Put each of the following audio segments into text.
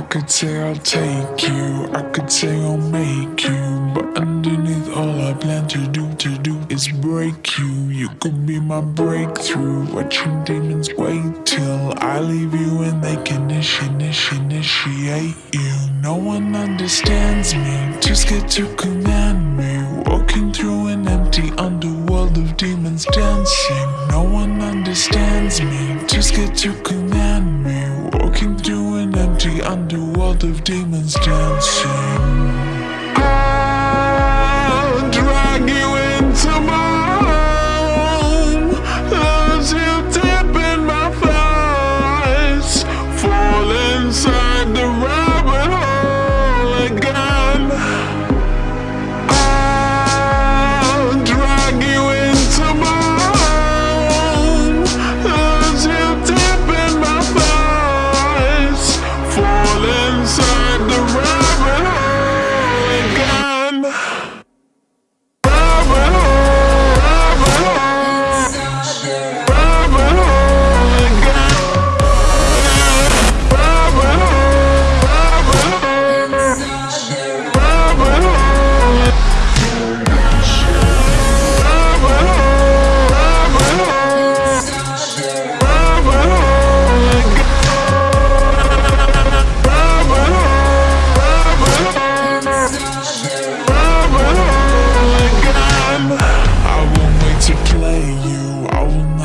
I could say I'll take you, I could say I'll make you, but underneath all I plan to do, to do is break you. You could be my breakthrough, watching demons wait till I leave you and they can initiate, initiate you. No one understands me, too scared to command me, walking through an empty underworld of demons dancing. No one understands me, too scared to command me, underworld of demons dancing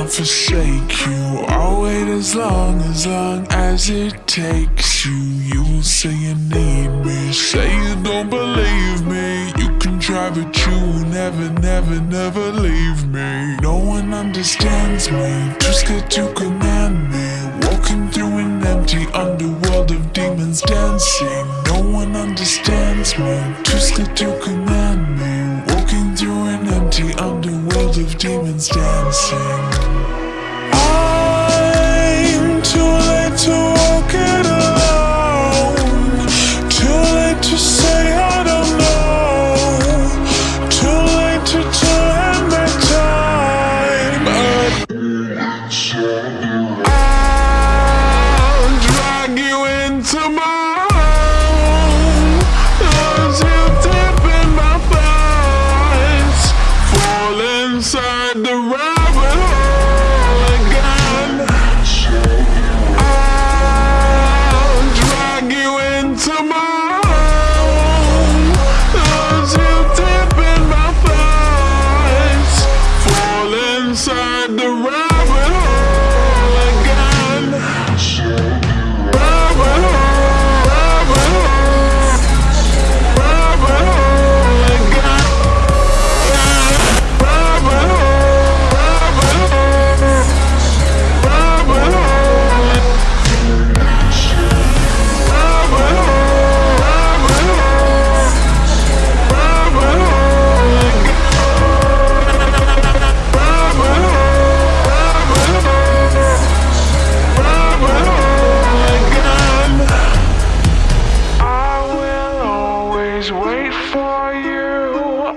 Forsake you. I'll wait as long, as long as it takes you. You will say you need me, say you don't believe me. You can try but you will never, never, never leave me. No one understands me, too scared to command me. Walking through an empty underworld of demons dancing. No one understands me, too scared to command for you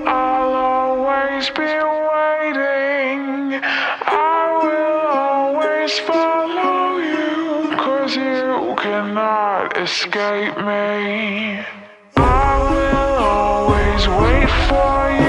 I'll always be waiting. I will always follow you Cause you cannot escape me. I will always wait for you